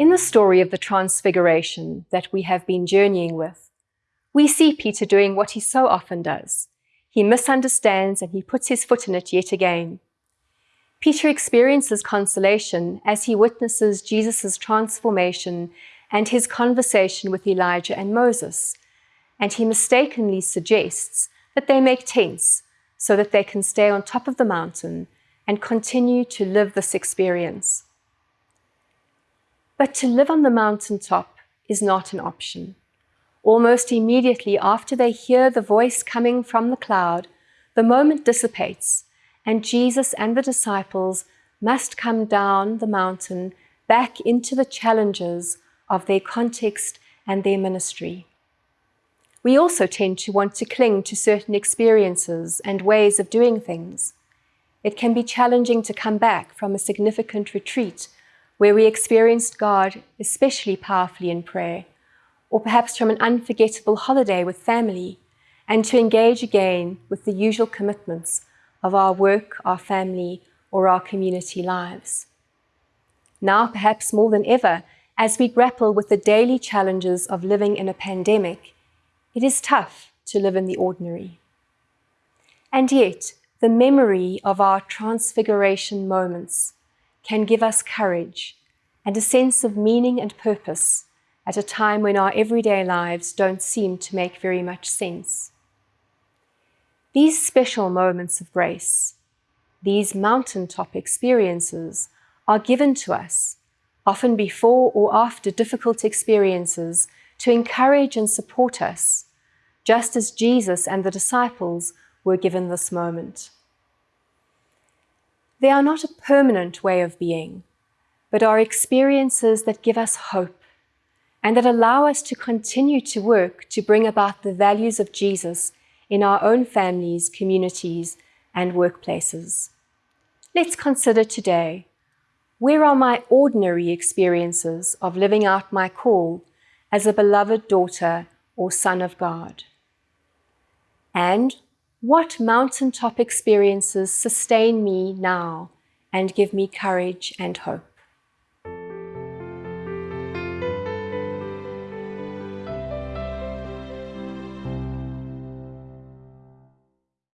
In the story of the Transfiguration that we have been journeying with, we see Peter doing what he so often does. He misunderstands and he puts his foot in it yet again. Peter experiences consolation as he witnesses Jesus' transformation and his conversation with Elijah and Moses, and he mistakenly suggests that they make tents so that they can stay on top of the mountain and continue to live this experience. But to live on the mountaintop is not an option. Almost immediately after they hear the voice coming from the cloud, the moment dissipates, and Jesus and the disciples must come down the mountain back into the challenges of their context and their ministry. We also tend to want to cling to certain experiences and ways of doing things. It can be challenging to come back from a significant retreat where we experienced God especially powerfully in prayer, or perhaps from an unforgettable holiday with family, and to engage again with the usual commitments of our work, our family, or our community lives. Now, perhaps more than ever, as we grapple with the daily challenges of living in a pandemic, it is tough to live in the ordinary. And yet, the memory of our transfiguration moments can give us courage and a sense of meaning and purpose at a time when our everyday lives don't seem to make very much sense. These special moments of grace, these mountaintop experiences, are given to us, often before or after difficult experiences, to encourage and support us, just as Jesus and the disciples were given this moment. They are not a permanent way of being, but are experiences that give us hope and that allow us to continue to work to bring about the values of Jesus in our own families, communities, and workplaces. Let's consider today, where are my ordinary experiences of living out my call as a beloved daughter or son of God? And what mountaintop experiences sustain me now and give me courage and hope?